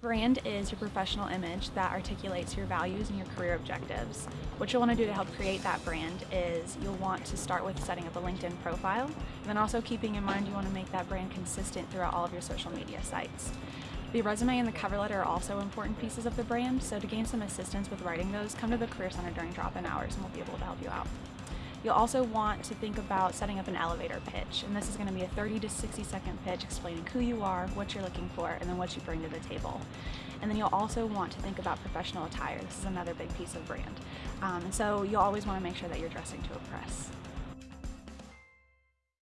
Brand is your professional image that articulates your values and your career objectives. What you'll want to do to help create that brand is you'll want to start with setting up a LinkedIn profile, and then also keeping in mind you want to make that brand consistent throughout all of your social media sites. The resume and the cover letter are also important pieces of the brand, so to gain some assistance with writing those, come to the Career Center during drop-in hours and we'll be able to help you out. You'll also want to think about setting up an elevator pitch, and this is going to be a 30 to 60 second pitch explaining who you are, what you're looking for, and then what you bring to the table. And then you'll also want to think about professional attire. This is another big piece of brand. Um, and so you'll always want to make sure that you're dressing to impress.